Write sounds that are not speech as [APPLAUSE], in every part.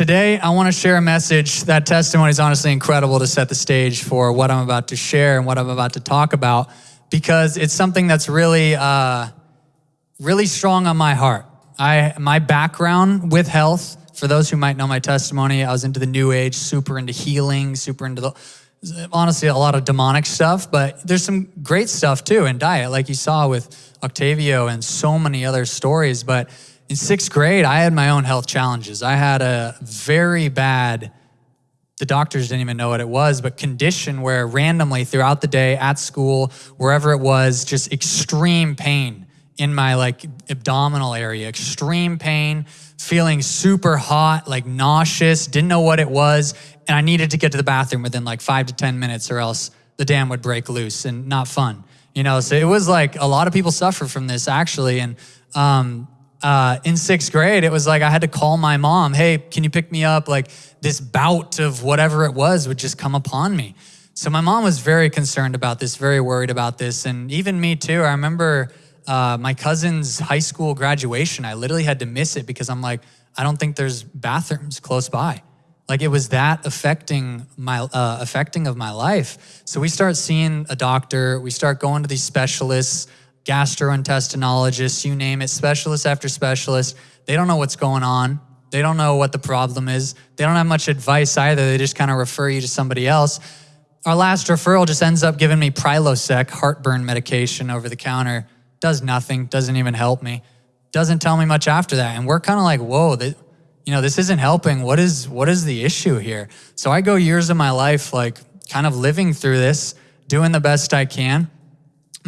Today, I want to share a message. That testimony is honestly incredible to set the stage for what I'm about to share and what I'm about to talk about because it's something that's really, uh, really strong on my heart. I, my background with health, for those who might know my testimony, I was into the new age, super into healing, super into the, honestly, a lot of demonic stuff, but there's some great stuff too in diet, like you saw with Octavio and so many other stories. But in sixth grade, I had my own health challenges. I had a very bad, the doctors didn't even know what it was, but condition where randomly throughout the day at school, wherever it was, just extreme pain in my like abdominal area, extreme pain, feeling super hot, like nauseous, didn't know what it was. And I needed to get to the bathroom within like five to 10 minutes or else the dam would break loose and not fun. You know, so it was like a lot of people suffer from this actually. And um, uh, in sixth grade, it was like I had to call my mom, hey, can you pick me up? Like this bout of whatever it was would just come upon me. So my mom was very concerned about this, very worried about this. And even me too. I remember uh, my cousin's high school graduation. I literally had to miss it because I'm like, I don't think there's bathrooms close by. Like it was that affecting my uh, affecting of my life. So we start seeing a doctor. We start going to these specialists gastrointestinologists, you name it, specialist after specialist. They don't know what's going on. They don't know what the problem is. They don't have much advice either. They just kind of refer you to somebody else. Our last referral just ends up giving me Prilosec, heartburn medication over the counter. Does nothing, doesn't even help me. Doesn't tell me much after that. And we're kind of like, whoa, you know, this isn't helping. What is, what is the issue here? So I go years of my life like kind of living through this, doing the best I can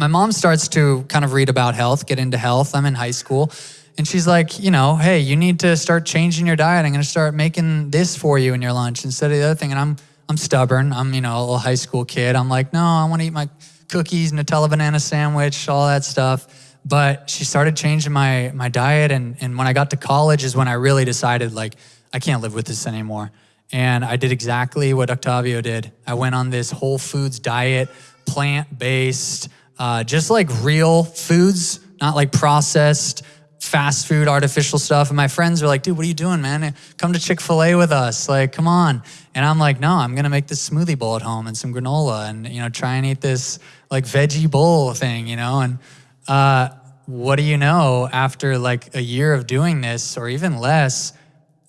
my mom starts to kind of read about health, get into health. I'm in high school. And she's like, you know, hey, you need to start changing your diet. I'm going to start making this for you in your lunch instead of the other thing. And I'm, I'm stubborn. I'm, you know, a little high school kid. I'm like, no, I want to eat my cookies, Nutella banana sandwich, all that stuff. But she started changing my, my diet. And, and when I got to college is when I really decided, like, I can't live with this anymore. And I did exactly what Octavio did. I went on this whole foods diet, plant based, uh, just like real foods, not like processed fast food, artificial stuff. And my friends are like, dude, what are you doing, man? Come to Chick fil A with us. Like, come on. And I'm like, no, I'm going to make this smoothie bowl at home and some granola and, you know, try and eat this like veggie bowl thing, you know? And uh, what do you know after like a year of doing this or even less,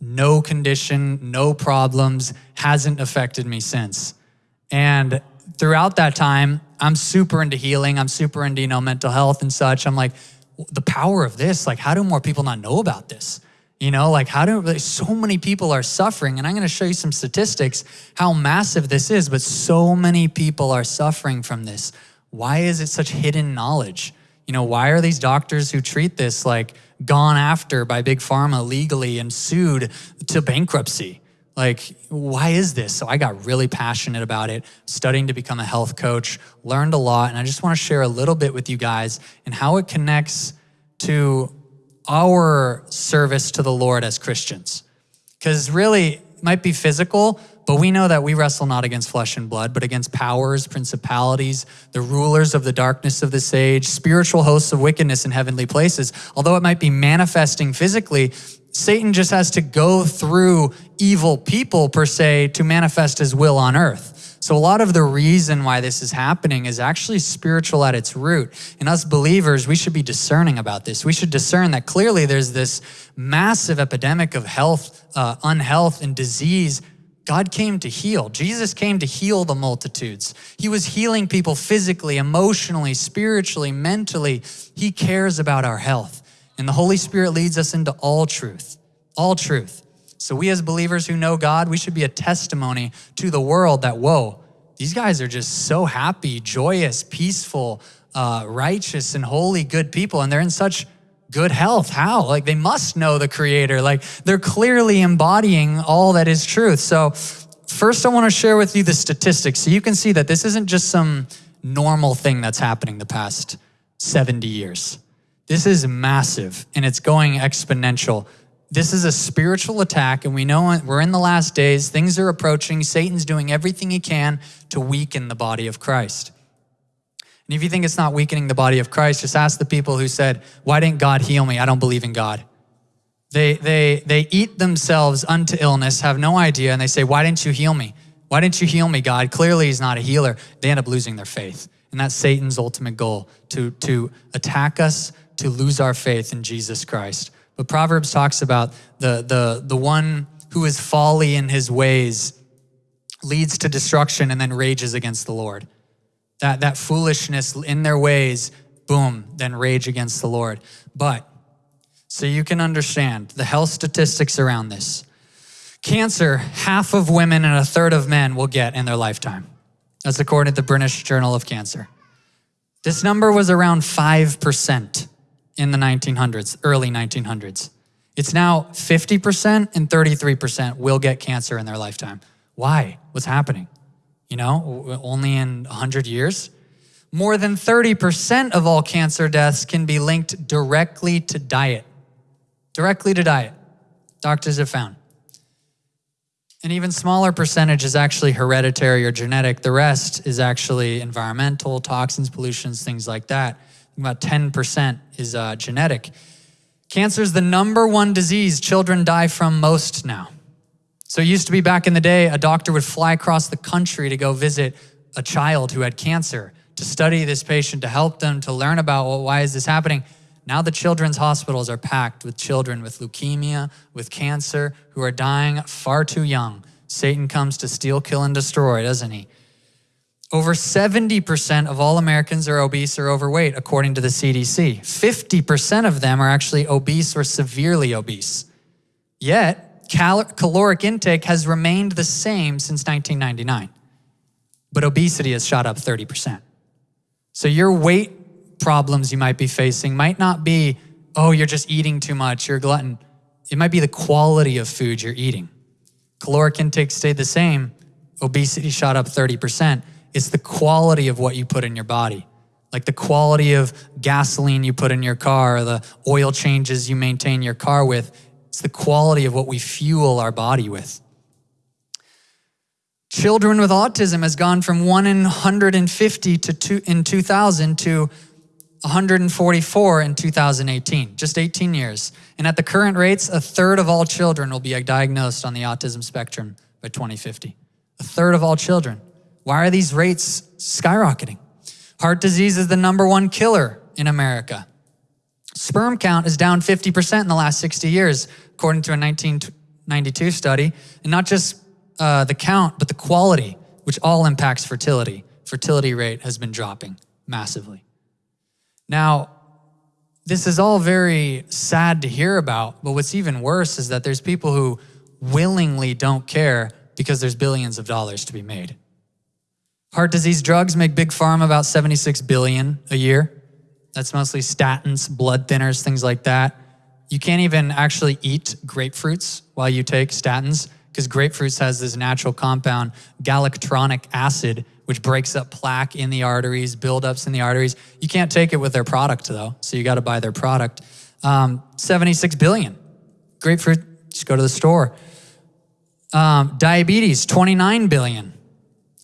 no condition, no problems, hasn't affected me since. And throughout that time, I'm super into healing. I'm super into, you know, mental health and such. I'm like, the power of this, like, how do more people not know about this? You know, like how do like, so many people are suffering? And I'm going to show you some statistics how massive this is, but so many people are suffering from this. Why is it such hidden knowledge? You know, why are these doctors who treat this like gone after by big pharma legally and sued to bankruptcy? Like, why is this? So I got really passionate about it, studying to become a health coach, learned a lot, and I just want to share a little bit with you guys and how it connects to our service to the Lord as Christians. Because really, it might be physical, but we know that we wrestle not against flesh and blood, but against powers, principalities, the rulers of the darkness of this age, spiritual hosts of wickedness in heavenly places. Although it might be manifesting physically, Satan just has to go through evil people, per se, to manifest his will on earth. So, a lot of the reason why this is happening is actually spiritual at its root. And us believers, we should be discerning about this. We should discern that clearly there's this massive epidemic of health, uh, unhealth, and disease God came to heal. Jesus came to heal the multitudes. He was healing people physically, emotionally, spiritually, mentally. He cares about our health. And the Holy Spirit leads us into all truth, all truth. So we as believers who know God, we should be a testimony to the world that, whoa, these guys are just so happy, joyous, peaceful, uh, righteous, and holy, good people. And they're in such good health. How? Like they must know the creator. Like they're clearly embodying all that is truth. So first I want to share with you the statistics so you can see that this isn't just some normal thing that's happening the past 70 years. This is massive and it's going exponential. This is a spiritual attack, and we know we're in the last days. Things are approaching. Satan's doing everything he can to weaken the body of Christ. And if you think it's not weakening the body of Christ, just ask the people who said, Why didn't God heal me? I don't believe in God. They, they, they eat themselves unto illness, have no idea, and they say, Why didn't you heal me? Why didn't you heal me, God? Clearly, He's not a healer. They end up losing their faith. And that's Satan's ultimate goal to, to attack us, to lose our faith in Jesus Christ. But Proverbs talks about the, the, the one who is folly in his ways leads to destruction and then rages against the Lord. That, that foolishness in their ways, boom, then rage against the Lord. But so you can understand the health statistics around this. Cancer, half of women and a third of men will get in their lifetime. That's according to the British Journal of Cancer. This number was around 5% in the 1900s, early 1900s. It's now 50% and 33% will get cancer in their lifetime. Why? What's happening? You know, only in 100 years? More than 30% of all cancer deaths can be linked directly to diet. Directly to diet. Doctors have found. An even smaller percentage is actually hereditary or genetic. The rest is actually environmental, toxins, pollutions, things like that. About 10% is uh, genetic. Cancer is the number one disease children die from most now. So it used to be back in the day, a doctor would fly across the country to go visit a child who had cancer, to study this patient, to help them, to learn about well, why is this happening. Now the children's hospitals are packed with children with leukemia, with cancer, who are dying far too young. Satan comes to steal, kill, and destroy, doesn't he? Over 70% of all Americans are obese or overweight, according to the CDC. 50% of them are actually obese or severely obese. Yet, cal caloric intake has remained the same since 1999, but obesity has shot up 30%. So, your weight problems you might be facing might not be, oh, you're just eating too much, you're a glutton. It might be the quality of food you're eating. Caloric intake stayed the same, obesity shot up 30%. It's the quality of what you put in your body. Like the quality of gasoline you put in your car, the oil changes you maintain your car with. It's the quality of what we fuel our body with. Children with autism has gone from 1 in 150 to two, in 2000 to 144 in 2018, just 18 years. And at the current rates, a third of all children will be diagnosed on the autism spectrum by 2050. A third of all children. Why are these rates skyrocketing? Heart disease is the number one killer in America. Sperm count is down 50% in the last 60 years, according to a 1992 study. And not just uh, the count, but the quality, which all impacts fertility. Fertility rate has been dropping massively. Now, this is all very sad to hear about, but what's even worse is that there's people who willingly don't care because there's billions of dollars to be made. Heart disease drugs make big pharma about 76 billion a year. That's mostly statins, blood thinners, things like that. You can't even actually eat grapefruits while you take statins because grapefruits has this natural compound, galacturonic acid, which breaks up plaque in the arteries, buildups in the arteries. You can't take it with their product though, so you got to buy their product. Um, 76 billion. Grapefruit, just go to the store. Um, diabetes, 29 billion.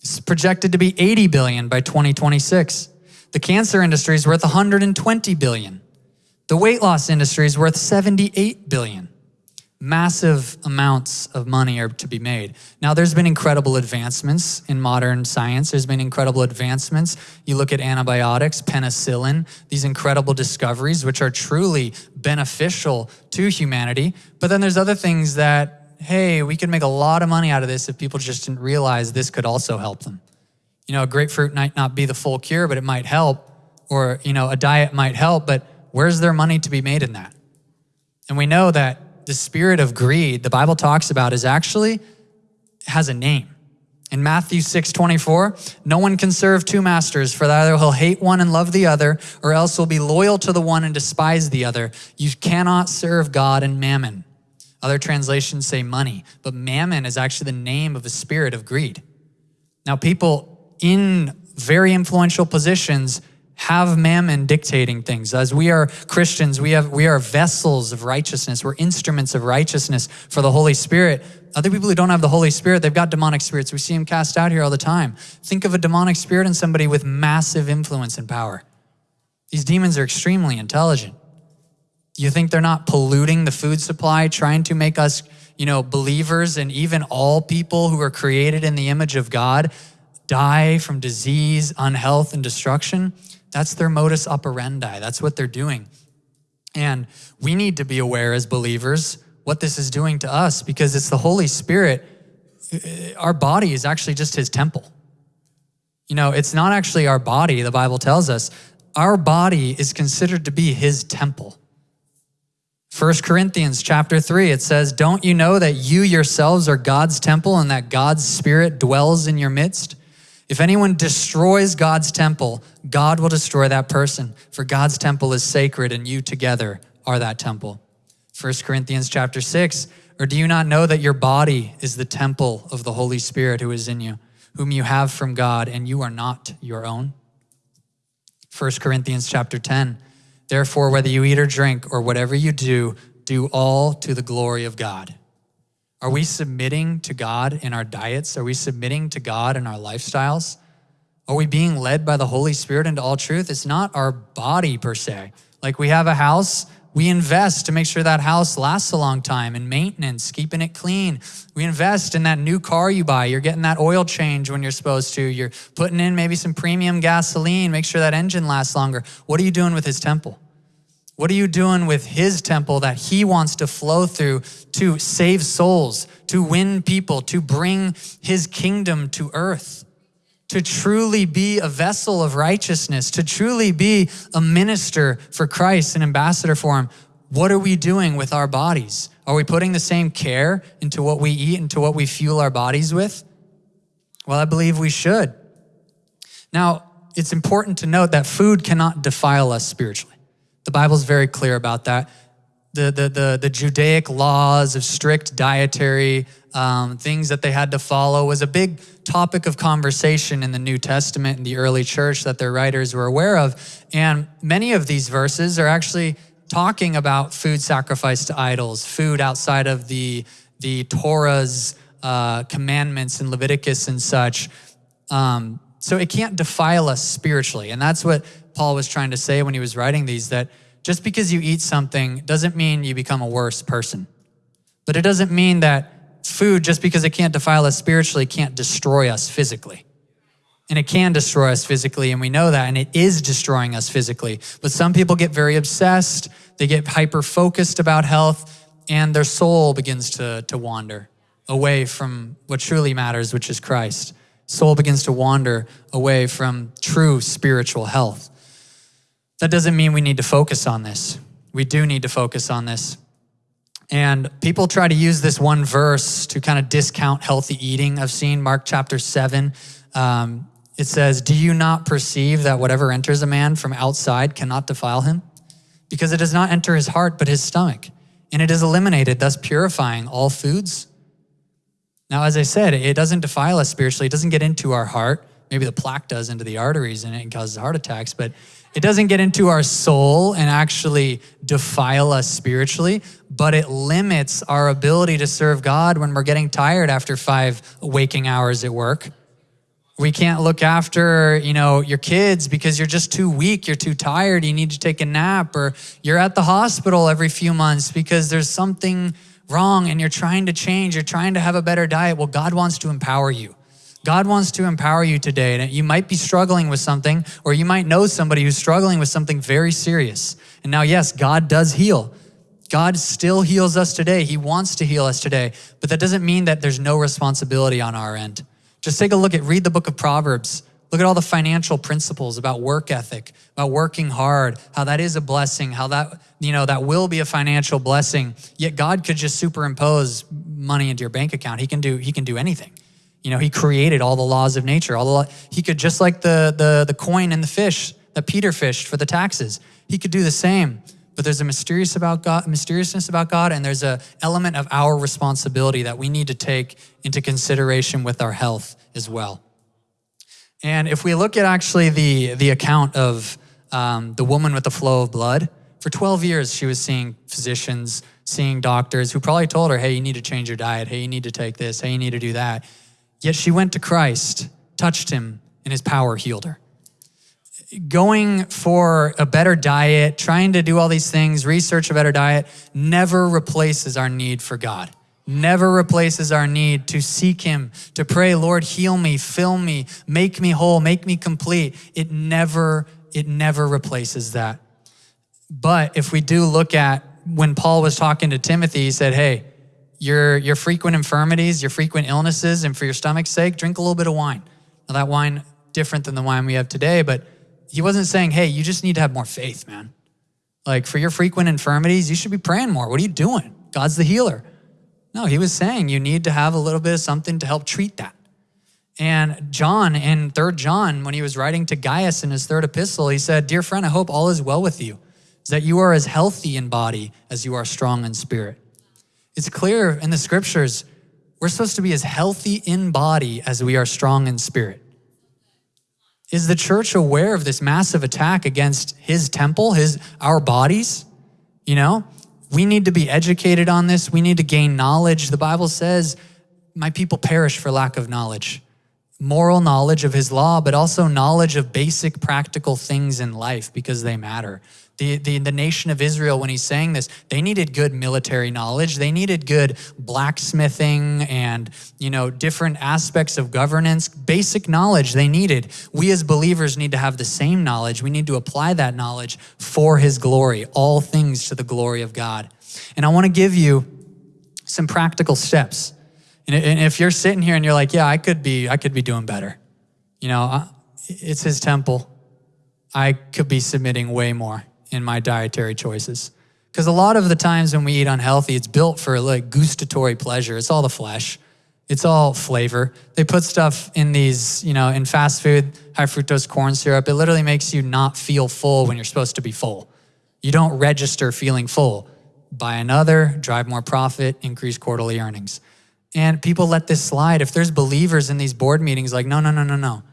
It's projected to be 80 billion by 2026. The cancer industry is worth 120 billion. The weight loss industry is worth 78 billion. Massive amounts of money are to be made. Now, there's been incredible advancements in modern science. There's been incredible advancements. You look at antibiotics, penicillin, these incredible discoveries, which are truly beneficial to humanity. But then there's other things that hey, we could make a lot of money out of this if people just didn't realize this could also help them. You know, a grapefruit might not be the full cure, but it might help. Or, you know, a diet might help, but where's their money to be made in that? And we know that the spirit of greed the Bible talks about is actually has a name. In Matthew 6 24, no one can serve two masters, for either he'll hate one and love the other, or else will be loyal to the one and despise the other. You cannot serve God and mammon. Other translations say money, but mammon is actually the name of a spirit of greed. Now, people in very influential positions have mammon dictating things. As we are Christians, we, have, we are vessels of righteousness. We're instruments of righteousness for the Holy Spirit. Other people who don't have the Holy Spirit, they've got demonic spirits. We see them cast out here all the time. Think of a demonic spirit in somebody with massive influence and power. These demons are extremely intelligent. You think they're not polluting the food supply, trying to make us, you know, believers and even all people who are created in the image of God die from disease, unhealth, and destruction? That's their modus operandi. That's what they're doing. And we need to be aware as believers what this is doing to us because it's the Holy Spirit. Uh, our body is actually just his temple. You know, it's not actually our body, the Bible tells us. Our body is considered to be his temple. 1 Corinthians chapter 3, it says, Don't you know that you yourselves are God's temple and that God's Spirit dwells in your midst? If anyone destroys God's temple, God will destroy that person, for God's temple is sacred and you together are that temple. 1 Corinthians chapter 6, or do you not know that your body is the temple of the Holy Spirit who is in you, whom you have from God, and you are not your own? 1 Corinthians chapter 10, therefore, whether you eat or drink or whatever you do, do all to the glory of God. Are we submitting to God in our diets? Are we submitting to God in our lifestyles? Are we being led by the Holy Spirit into all truth? It's not our body per se. Like we have a house, we invest to make sure that house lasts a long time in maintenance, keeping it clean. We invest in that new car you buy. You're getting that oil change when you're supposed to. You're putting in maybe some premium gasoline, make sure that engine lasts longer. What are you doing with his temple? What are you doing with his temple that he wants to flow through to save souls, to win people, to bring his kingdom to earth? To truly be a vessel of righteousness, to truly be a minister for Christ, an ambassador for him. What are we doing with our bodies? Are we putting the same care into what we eat, into what we fuel our bodies with? Well, I believe we should. Now, it's important to note that food cannot defile us spiritually. The Bible's very clear about that. The, the, the, the Judaic laws of strict dietary um, things that they had to follow was a big topic of conversation in the New Testament in the early church that their writers were aware of. And many of these verses are actually talking about food sacrificed to idols, food outside of the, the Torah's uh, commandments in Leviticus and such. Um, so it can't defile us spiritually. And that's what Paul was trying to say when he was writing these that just because you eat something doesn't mean you become a worse person. But it doesn't mean that food, just because it can't defile us spiritually, can't destroy us physically. And it can destroy us physically, and we know that, and it is destroying us physically. But some people get very obsessed, they get hyper focused about health, and their soul begins to, to wander away from what truly matters, which is Christ. Soul begins to wander away from true spiritual health. That doesn't mean we need to focus on this. We do need to focus on this. And people try to use this one verse to kind of discount healthy eating. I've seen Mark chapter 7. Um, it says, Do you not perceive that whatever enters a man from outside cannot defile him? Because it does not enter his heart, but his stomach, and it is eliminated, thus purifying all foods. Now, as I said, it doesn't defile us spiritually, it doesn't get into our heart. Maybe the plaque does into the arteries and it causes heart attacks, but it doesn't get into our soul and actually defile us spiritually, but it limits our ability to serve God when we're getting tired after five waking hours at work. We can't look after, you know, your kids because you're just too weak, you're too tired, you need to take a nap, or you're at the hospital every few months because there's something wrong and you're trying to change, you're trying to have a better diet. Well, God wants to empower you. God wants to empower you today. And you might be struggling with something, or you might know somebody who's struggling with something very serious. And now, yes, God does heal. God still heals us today. He wants to heal us today. But that doesn't mean that there's no responsibility on our end. Just take a look at, read the book of Proverbs. Look at all the financial principles about work ethic, about working hard, how that is a blessing, how that, you know, that will be a financial blessing. Yet God could just superimpose money into your bank account. He can do, he can do anything. You know, he created all the laws of nature. All the he could just like the the the coin and the fish that Peter fished for the taxes. He could do the same. But there's a mysterious about God, mysteriousness about God, and there's a element of our responsibility that we need to take into consideration with our health as well. And if we look at actually the the account of um, the woman with the flow of blood, for 12 years she was seeing physicians, seeing doctors who probably told her, "Hey, you need to change your diet. Hey, you need to take this. Hey, you need to do that." Yet she went to Christ, touched him, and his power healed her. going for a better diet, trying to do all these things, research a better diet, never replaces our need for God. Never replaces our need to seek Him, to pray, Lord, heal me, fill me, make me whole, make me complete. It never, it never replaces that. But if we do look at when Paul was talking to Timothy, he said, Hey, your, your frequent infirmities, your frequent illnesses, and for your stomach's sake, drink a little bit of wine. Now, that wine, different than the wine we have today, but he wasn't saying, Hey, you just need to have more faith, man. Like for your frequent infirmities, you should be praying more. What are you doing? God's the healer. No, he was saying you need to have a little bit of something to help treat that. And John in 3 John, when he was writing to Gaius in his third epistle, he said, Dear friend, I hope all is well with you that you are as healthy in body as you are strong in spirit. It's clear in the scriptures, we're supposed to be as healthy in body as we are strong in spirit. Is the church aware of this massive attack against his temple, his our bodies? You know, we need to be educated on this. We need to gain knowledge. The Bible says, "My people perish for lack of knowledge." Moral knowledge of his law, but also knowledge of basic practical things in life because they matter. The, the, the nation of Israel, when he's saying this, they needed good military knowledge. They needed good blacksmithing and, you know, different aspects of governance, basic knowledge they needed. We as believers need to have the same knowledge. We need to apply that knowledge for his glory, all things to the glory of God. And I want to give you some practical steps. And if you're sitting here and you're like, yeah, I could be, I could be doing better. You know, it's his temple. I could be submitting way more in my dietary choices. Because a lot of the times when we eat unhealthy, it's built for like gustatory pleasure. It's all the flesh. It's all flavor. They put stuff in these, you know, in fast food, high fructose corn syrup. It literally makes you not feel full when you're supposed to be full. You don't register feeling full. Buy another, drive more profit, increase quarterly earnings. And people let this slide. If there's believers in these board meetings, like, no, no, no, no, no.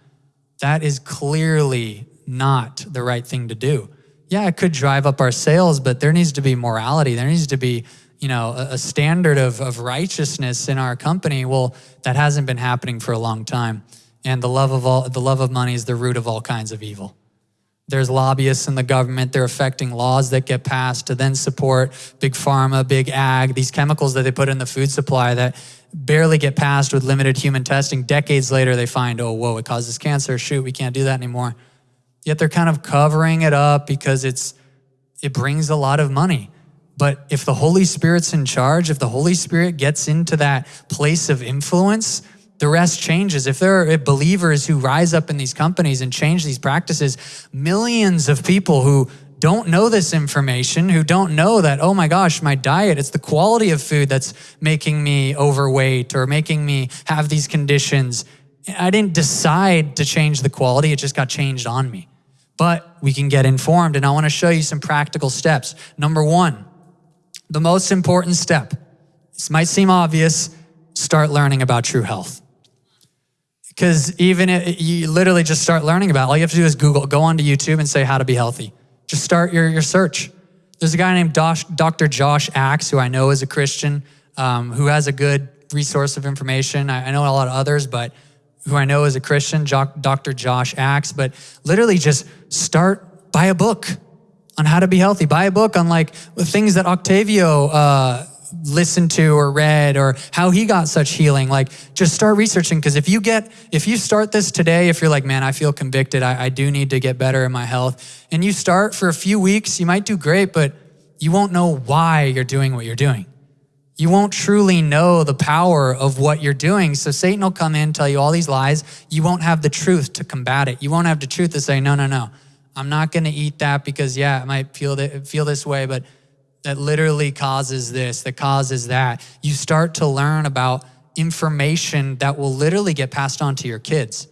That is clearly not the right thing to do yeah, it could drive up our sales, but there needs to be morality. There needs to be, you know, a, a standard of, of righteousness in our company. Well, that hasn't been happening for a long time. And the love of all, the love of money is the root of all kinds of evil. There's lobbyists in the government. They're affecting laws that get passed to then support big pharma, big ag, these chemicals that they put in the food supply that barely get passed with limited human testing. Decades later, they find, oh, whoa, it causes cancer. Shoot, we can't do that anymore yet they're kind of covering it up because it's it brings a lot of money. But if the Holy Spirit's in charge, if the Holy Spirit gets into that place of influence, the rest changes. If there are believers who rise up in these companies and change these practices, millions of people who don't know this information, who don't know that, oh my gosh, my diet, it's the quality of food that's making me overweight or making me have these conditions. I didn't decide to change the quality, it just got changed on me but we can get informed. And I want to show you some practical steps. Number one, the most important step, this might seem obvious, start learning about true health. Because even if you literally just start learning about it, all you have to do is Google, go onto YouTube and say how to be healthy. Just start your, your search. There's a guy named Dr. Josh Axe, who I know is a Christian, um, who has a good resource of information. I, I know a lot of others, but who I know is a Christian, Dr. Josh Axe, but literally just start, buy a book on how to be healthy. Buy a book on like the things that Octavio uh, listened to or read or how he got such healing. Like just start researching because if you get, if you start this today, if you're like, man, I feel convicted, I, I do need to get better in my health, and you start for a few weeks, you might do great, but you won't know why you're doing what you're doing you won't truly know the power of what you're doing. So Satan will come in, tell you all these lies. You won't have the truth to combat it. You won't have the truth to say, no, no, no, I'm not going to eat that because, yeah, it might feel, that, feel this way, but that literally causes this, that causes that. You start to learn about information that will literally get passed on to your kids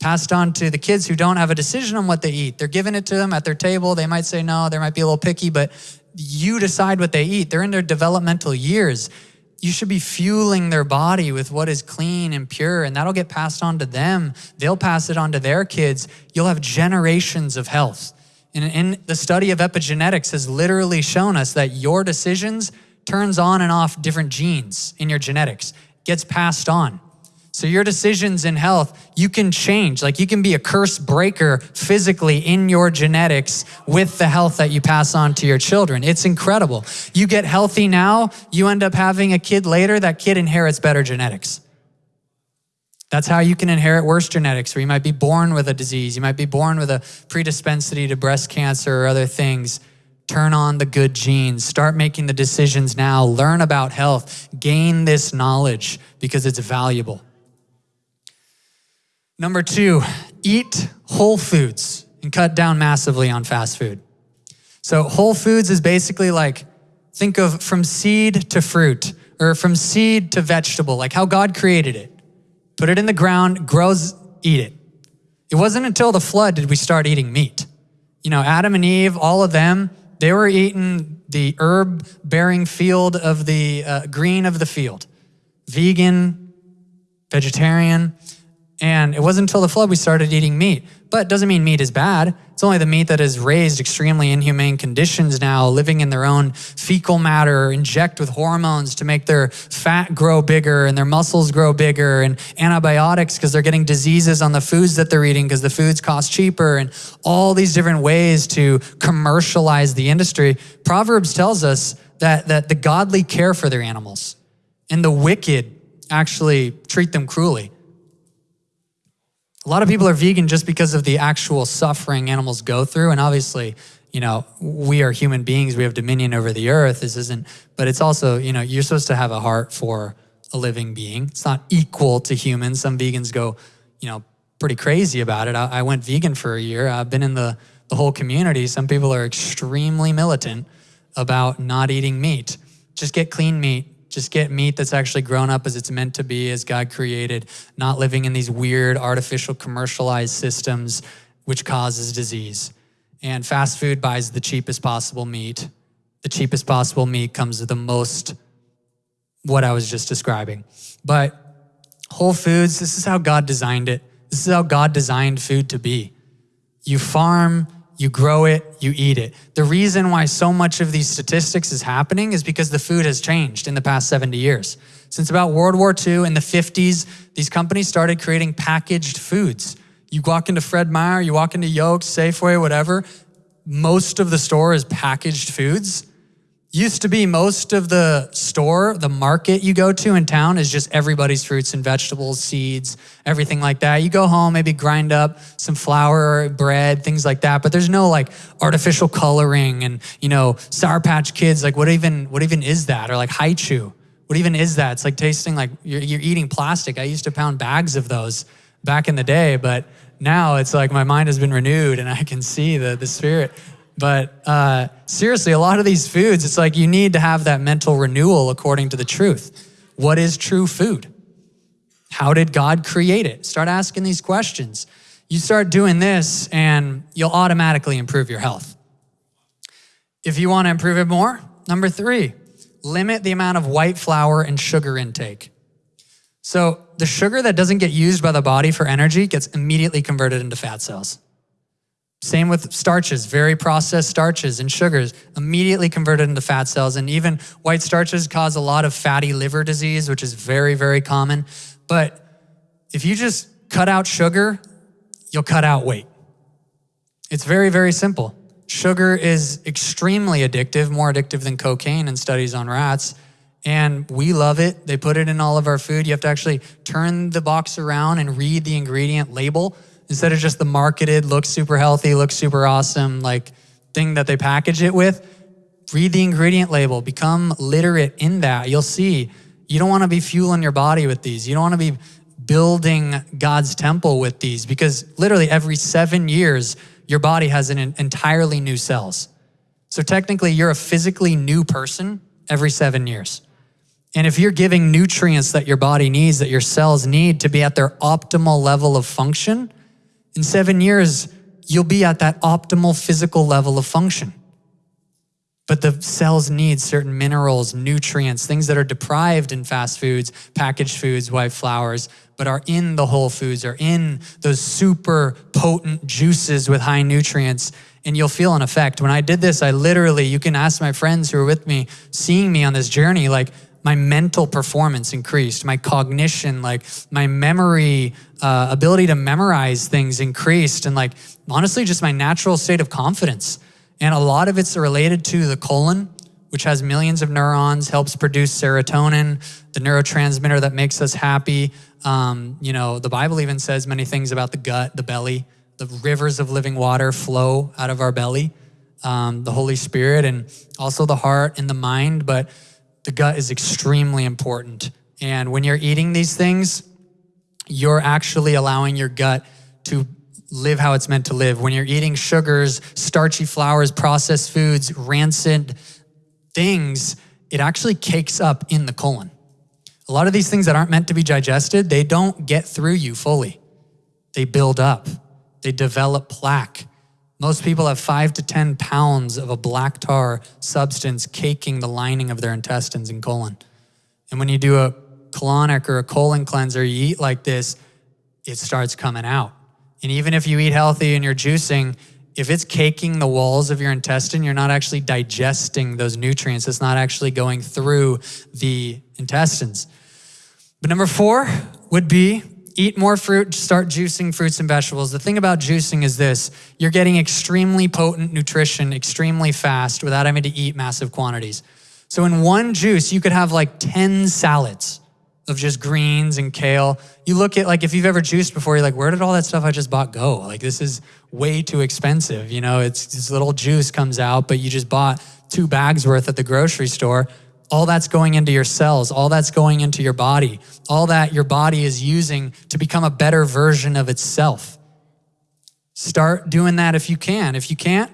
passed on to the kids who don't have a decision on what they eat. They're giving it to them at their table. They might say no, they might be a little picky, but you decide what they eat. They're in their developmental years. You should be fueling their body with what is clean and pure, and that'll get passed on to them. They'll pass it on to their kids. You'll have generations of health. And in the study of epigenetics has literally shown us that your decisions turns on and off different genes in your genetics, gets passed on. So your decisions in health, you can change. Like you can be a curse breaker physically in your genetics with the health that you pass on to your children. It's incredible. You get healthy now, you end up having a kid later, that kid inherits better genetics. That's how you can inherit worse genetics, or you might be born with a disease. You might be born with a predispensity to breast cancer or other things. Turn on the good genes. Start making the decisions now. Learn about health. Gain this knowledge because it's valuable. Number two, eat whole foods and cut down massively on fast food. So, whole foods is basically like think of from seed to fruit or from seed to vegetable, like how God created it. Put it in the ground, grows, eat it. It wasn't until the flood did we start eating meat. You know, Adam and Eve, all of them, they were eating the herb bearing field of the uh, green of the field, vegan, vegetarian. And it wasn't until the flood we started eating meat. But it doesn't mean meat is bad. It's only the meat that is raised extremely inhumane conditions now, living in their own fecal matter, inject with hormones to make their fat grow bigger and their muscles grow bigger, and antibiotics because they're getting diseases on the foods that they're eating because the foods cost cheaper, and all these different ways to commercialize the industry. Proverbs tells us that, that the godly care for their animals, and the wicked actually treat them cruelly. A lot of people are vegan just because of the actual suffering animals go through. And obviously, you know, we are human beings, we have dominion over the earth. This isn't, but it's also, you know, you're supposed to have a heart for a living being. It's not equal to humans. Some vegans go, you know, pretty crazy about it. I, I went vegan for a year. I've been in the, the whole community. Some people are extremely militant about not eating meat. Just get clean meat, just get meat that's actually grown up as it's meant to be, as God created, not living in these weird, artificial, commercialized systems which causes disease. And fast food buys the cheapest possible meat. The cheapest possible meat comes with the most, what I was just describing. But Whole Foods, this is how God designed it. This is how God designed food to be. You farm, you grow it, you eat it. The reason why so much of these statistics is happening is because the food has changed in the past 70 years. Since about World War II in the 50s, these companies started creating packaged foods. You walk into Fred Meyer, you walk into Yoke's, Safeway, whatever, most of the store is packaged foods. Used to be most of the store, the market you go to in town is just everybody's fruits and vegetables, seeds, everything like that. You go home, maybe grind up some flour, bread, things like that, but there's no like artificial coloring and, you know, Sour Patch Kids, like what even, what even is that? Or like Hi-Chew, what even is that? It's like tasting like you're, you're eating plastic. I used to pound bags of those back in the day, but now it's like my mind has been renewed and I can see the, the spirit but uh, seriously, a lot of these foods, it's like you need to have that mental renewal according to the truth. What is true food? How did God create it? Start asking these questions. You start doing this, and you'll automatically improve your health. If you want to improve it more, number three, limit the amount of white flour and sugar intake. So, the sugar that doesn't get used by the body for energy gets immediately converted into fat cells. Same with starches, very processed starches and sugars, immediately converted into fat cells. And even white starches cause a lot of fatty liver disease, which is very, very common. But if you just cut out sugar, you'll cut out weight. It's very, very simple. Sugar is extremely addictive, more addictive than cocaine in studies on rats. And we love it. They put it in all of our food. You have to actually turn the box around and read the ingredient label instead of just the marketed, looks super healthy, looks super awesome, like thing that they package it with, read the ingredient label, become literate in that. You'll see you don't want to be fueling your body with these. You don't want to be building God's temple with these because literally every seven years, your body has an entirely new cells. So technically, you're a physically new person every seven years. And if you're giving nutrients that your body needs, that your cells need to be at their optimal level of function, in seven years, you'll be at that optimal physical level of function. But the cells need certain minerals, nutrients, things that are deprived in fast foods, packaged foods, white flours, but are in the whole foods, are in those super potent juices with high nutrients. And you'll feel an effect. When I did this, I literally, you can ask my friends who are with me, seeing me on this journey, like my mental performance increased, my cognition, like my memory, uh, ability to memorize things increased, and like honestly, just my natural state of confidence. And a lot of it's related to the colon, which has millions of neurons, helps produce serotonin, the neurotransmitter that makes us happy. Um, you know, the Bible even says many things about the gut, the belly. The rivers of living water flow out of our belly, um, the Holy Spirit, and also the heart and the mind. But the gut is extremely important. And when you're eating these things, you're actually allowing your gut to live how it's meant to live. When you're eating sugars, starchy flours, processed foods, rancid things, it actually cakes up in the colon. A lot of these things that aren't meant to be digested, they don't get through you fully. They build up, they develop plaque. Most people have five to 10 pounds of a black tar substance caking the lining of their intestines and colon. And when you do a colonic or a colon cleanser, you eat like this, it starts coming out. And even if you eat healthy and you're juicing, if it's caking the walls of your intestine, you're not actually digesting those nutrients. It's not actually going through the intestines. But number four would be eat more fruit, start juicing fruits and vegetables. The thing about juicing is this you're getting extremely potent nutrition extremely fast without having to eat massive quantities. So, in one juice, you could have like 10 salads of just greens and kale. You look at like if you've ever juiced before, you're like, where did all that stuff I just bought go? Like, this is way too expensive. You know, it's this little juice comes out, but you just bought two bags worth at the grocery store all that's going into your cells, all that's going into your body, all that your body is using to become a better version of itself. Start doing that if you can. If you can't,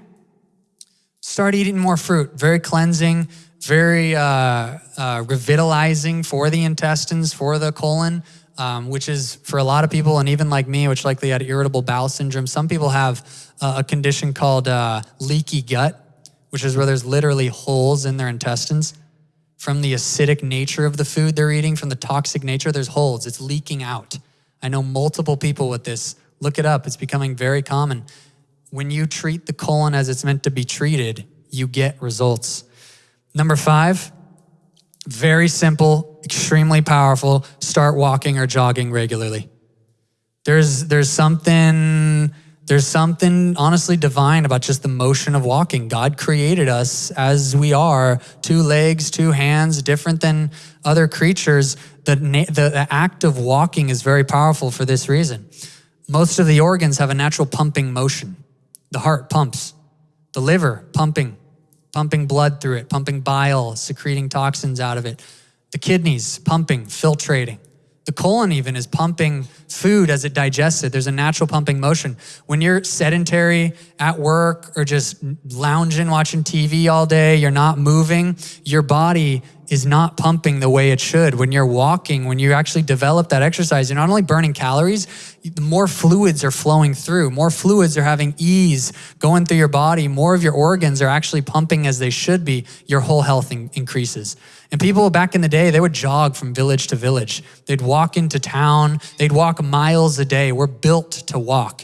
start eating more fruit. Very cleansing, very uh, uh, revitalizing for the intestines, for the colon, um, which is for a lot of people, and even like me, which likely had irritable bowel syndrome. Some people have uh, a condition called uh, leaky gut, which is where there's literally holes in their intestines from the acidic nature of the food they're eating, from the toxic nature, there's holes. It's leaking out. I know multiple people with this. Look it up, it's becoming very common. When you treat the colon as it's meant to be treated, you get results. Number five, very simple, extremely powerful. Start walking or jogging regularly. There's, there's something there's something honestly divine about just the motion of walking. God created us as we are, two legs, two hands, different than other creatures. The, the, act of walking is very powerful for this reason. Most of the organs have a natural pumping motion. The heart pumps, the liver pumping, pumping blood through it, pumping bile, secreting toxins out of it, the kidneys pumping, filtrating. The colon even is pumping food as it digests it. There's a natural pumping motion. When you're sedentary at work or just lounging, watching TV all day, you're not moving, your body is not pumping the way it should. When you're walking, when you actually develop that exercise, you're not only burning calories, more fluids are flowing through, more fluids are having ease going through your body, more of your organs are actually pumping as they should be, your whole health in- increases. And people back in the day, they would jog from village to village. They'd walk into town, they'd walk miles a day. We're built to walk.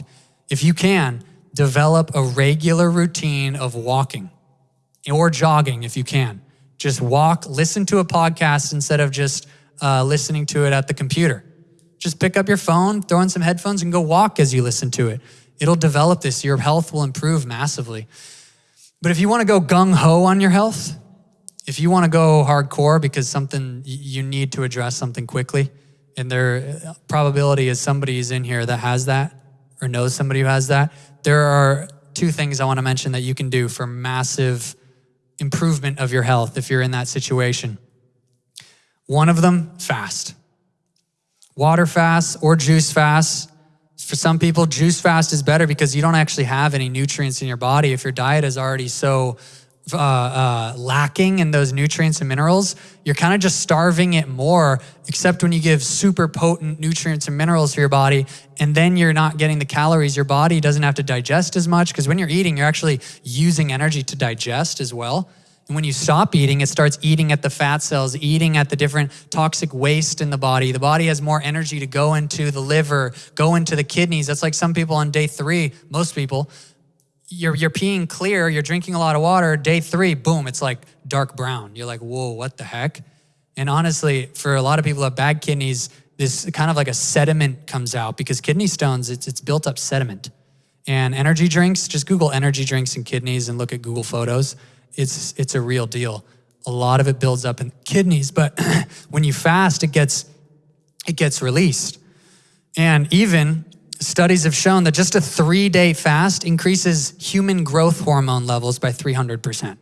If you can, develop a regular routine of walking or jogging if you can. Just walk, listen to a podcast instead of just uh, listening to it at the computer. Just pick up your phone, throw in some headphones, and go walk as you listen to it. It'll develop this. Your health will improve massively. But if you want to go gung ho on your health, if you want to go hardcore because something you need to address something quickly, and there uh, probability is somebody is in here that has that or knows somebody who has that, there are two things I want to mention that you can do for massive improvement of your health if you're in that situation. One of them, fast. Water fast or juice fast. For some people, juice fast is better because you don't actually have any nutrients in your body. If your diet is already so uh, uh, lacking in those nutrients and minerals, you're kind of just starving it more, except when you give super potent nutrients and minerals to your body, and then you're not getting the calories. Your body doesn't have to digest as much because when you're eating, you're actually using energy to digest as well. And when you stop eating, it starts eating at the fat cells, eating at the different toxic waste in the body. The body has more energy to go into the liver, go into the kidneys. That's like some people on day three, most people, you're, you're peeing clear, you're drinking a lot of water. Day three, boom, it's like dark brown. You're like, whoa, what the heck? And honestly, for a lot of people who have bad kidneys, this kind of like a sediment comes out because kidney stones, it's, it's built up sediment. And energy drinks, just Google energy drinks and kidneys and look at Google Photos. It's, it's a real deal. A lot of it builds up in kidneys, but [CLEARS THROAT] when you fast, it gets, it gets released. And even studies have shown that just a three day fast increases human growth hormone levels by 300%.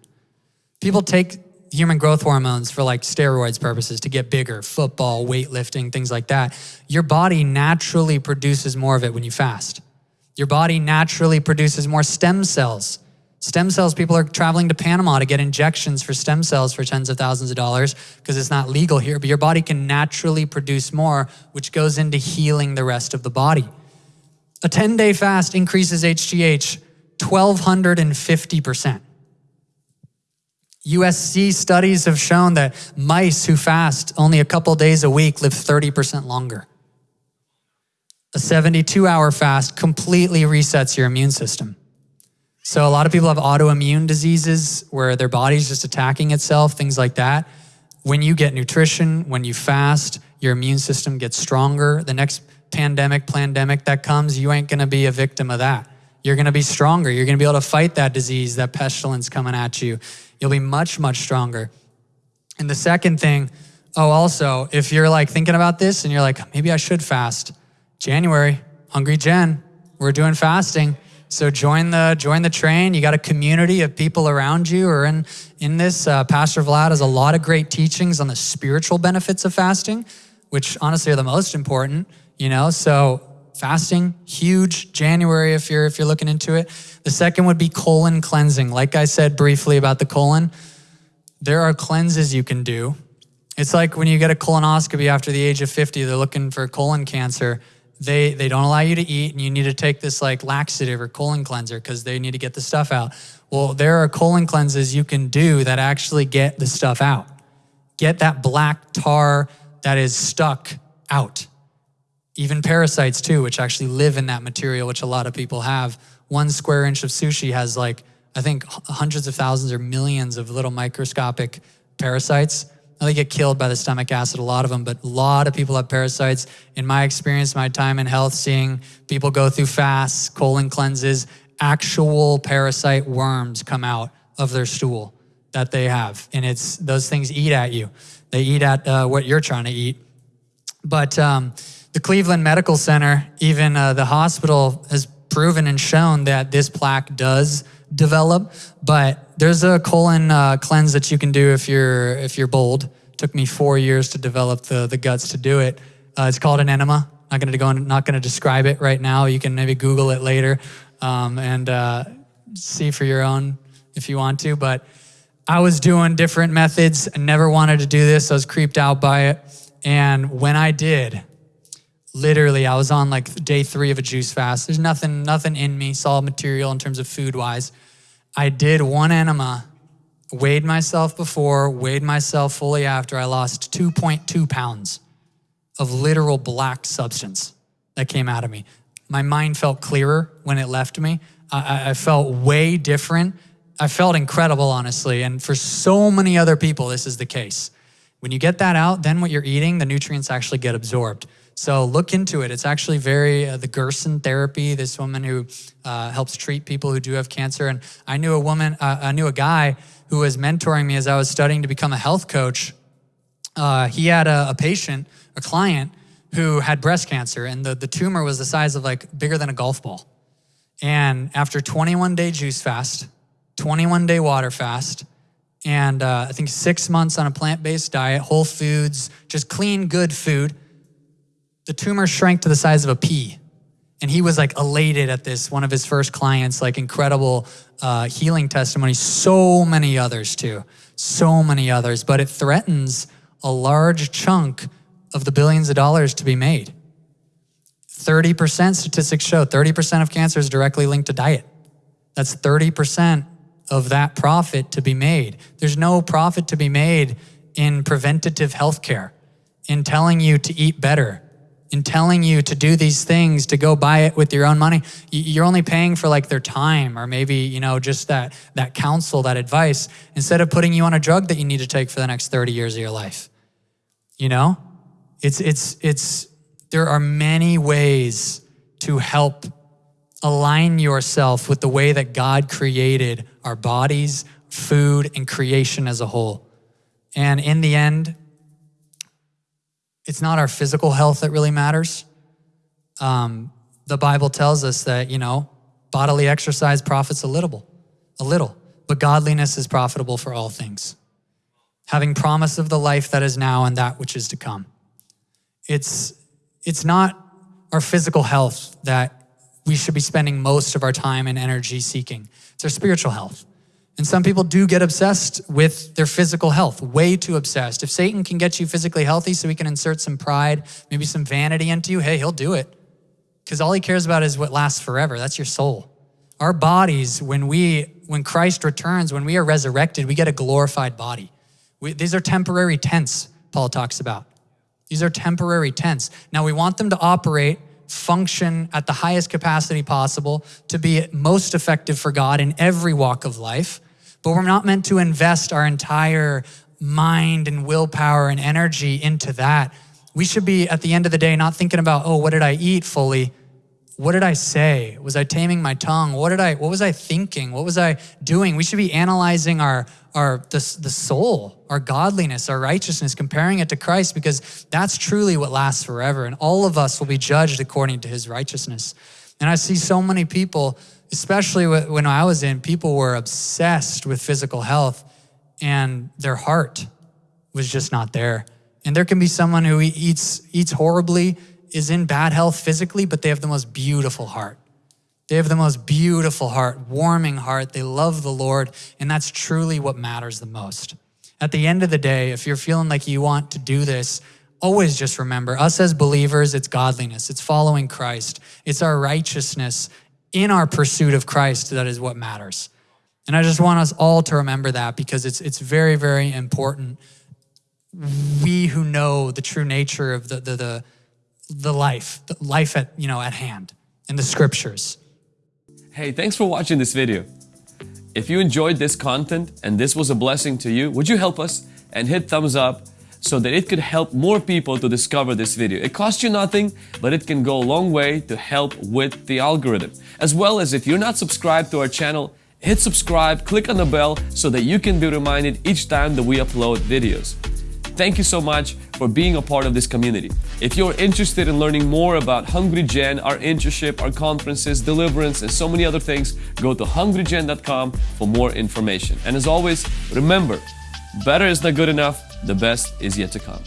People take human growth hormones for like steroids purposes to get bigger, football, weightlifting, things like that. Your body naturally produces more of it when you fast. Your body naturally produces more stem cells. Stem cells, people are traveling to Panama to get injections for stem cells for tens of thousands of dollars because it's not legal here, but your body can naturally produce more, which goes into healing the rest of the body. A 10 day fast increases HGH 1,250%. USC studies have shown that mice who fast only a couple days a week live 30% longer. A 72 hour fast completely resets your immune system. So, a lot of people have autoimmune diseases where their body's just attacking itself, things like that. When you get nutrition, when you fast, your immune system gets stronger. The next pandemic, pandemic that comes, you ain't gonna be a victim of that. You're gonna be stronger. You're gonna be able to fight that disease, that pestilence coming at you. You'll be much, much stronger. And the second thing, oh, also, if you're like thinking about this and you're like, maybe I should fast, January, Hungry Gen, we're doing fasting. So join the join the train. You got a community of people around you or in in this. Uh, Pastor Vlad has a lot of great teachings on the spiritual benefits of fasting, which honestly are the most important. You know, so fasting huge January if you're if you're looking into it. The second would be colon cleansing. Like I said briefly about the colon, there are cleanses you can do. It's like when you get a colonoscopy after the age of 50, they're looking for colon cancer they they don't allow you to eat and you need to take this like laxative or colon cleanser because they need to get the stuff out well there are colon cleanses you can do that actually get the stuff out get that black tar that is stuck out even parasites too which actually live in that material which a lot of people have one square inch of sushi has like i think hundreds of thousands or millions of little microscopic parasites they get killed by the stomach acid, a lot of them, but a lot of people have parasites. In my experience, my time in health, seeing people go through fasts, colon cleanses, actual parasite worms come out of their stool that they have. And it's those things eat at you. They eat at uh, what you're trying to eat. But um, the Cleveland Medical Center, even uh, the hospital, has proven and shown that this plaque does develop. But there's a colon uh, cleanse that you can do if you're if you're bold. It took me four years to develop the the guts to do it. Uh, it's called an enema. Not going to go. Not going to describe it right now. You can maybe Google it later um, and uh, see for your own if you want to. But I was doing different methods. I never wanted to do this. I was creeped out by it. And when I did, literally, I was on like day three of a juice fast. There's nothing, nothing in me, solid material in terms of food wise. I did one enema, weighed myself before, weighed myself fully after. I lost 2.2 pounds of literal black substance that came out of me. My mind felt clearer when it left me. I, I felt way different. I felt incredible, honestly. And for so many other people, this is the case. When you get that out, then what you're eating, the nutrients actually get absorbed. So look into it. It's actually very, uh, the Gerson therapy, this woman who uh, helps treat people who do have cancer. And I knew a woman, uh, I knew a guy who was mentoring me as I was studying to become a health coach. Uh, he had a, a patient, a client, who had breast cancer, and the, the tumor was the size of like bigger than a golf ball. And after 21 day juice fast, 21 day water fast, and uh, I think six months on a plant based diet, whole foods, just clean, good food, the tumor shrank to the size of a pea. And he was like elated at this, one of his first clients, like incredible uh, healing testimony. So many others too, so many others. But it threatens a large chunk of the billions of dollars to be made. 30% statistics show 30% of cancer is directly linked to diet. That's 30% of that profit to be made. There's no profit to be made in preventative health care, in telling you to eat better, in telling you to do these things, to go buy it with your own money, you're only paying for like their time or maybe, you know, just that, that counsel, that advice, instead of putting you on a drug that you need to take for the next 30 years of your life. You know? It's it's it's there are many ways to help align yourself with the way that God created our bodies, food, and creation as a whole. And in the end, it's not our physical health that really matters. Um, the Bible tells us that, you know, bodily exercise profits a little, a little, but godliness is profitable for all things. Having promise of the life that is now and that which is to come. It's, it's not our physical health that we should be spending most of our time and energy seeking. It's our spiritual health. And some people do get obsessed with their physical health, way too obsessed. If Satan can get you physically healthy so he can insert some pride, maybe some vanity into you, hey, he'll do it. Because all he cares about is what lasts forever. That's your soul. Our bodies, when we, when Christ returns, when we are resurrected, we get a glorified body. We, these are temporary tents, Paul talks about. These are temporary tents. Now we want them to operate function at the highest capacity possible to be most effective for God in every walk of life. But we're not meant to invest our entire mind and willpower and energy into that. We should be, at the end of the day, not thinking about, oh, what did I eat fully? What did I say? Was I taming my tongue? What did I, what was I thinking? What was I doing? We should be analyzing our, our the, the soul, our godliness, our righteousness, comparing it to Christ, because that's truly what lasts forever. And all of us will be judged according to his righteousness. And I see so many people, especially when I was in, people were obsessed with physical health and their heart was just not there. And there can be someone who eats, eats horribly, is in bad health physically, but they have the most beautiful heart. They have the most beautiful heart, warming heart. They love the Lord, and that's truly what matters the most. At the end of the day, if you're feeling like you want to do this, always just remember us as believers, it's godliness, it's following Christ, it's our righteousness in our pursuit of Christ that is what matters. And I just want us all to remember that because it's, it's very, very important. We who know the true nature of the, the, the, the life, the life at, you know, at hand in the scriptures. Hey, thanks for watching this video. If you enjoyed this content and this was a blessing to you, would you help us and hit thumbs up so that it could help more people to discover this video. It costs you nothing, but it can go a long way to help with the algorithm. As well as if you're not subscribed to our channel, hit subscribe, click on the bell so that you can be reminded each time that we upload videos. Thank you so much for being a part of this community. If you're interested in learning more about Hungry Gen, our internship, our conferences, deliverance, and so many other things, go to hungrygen.com for more information. And as always, remember, better is not good enough, the best is yet to come.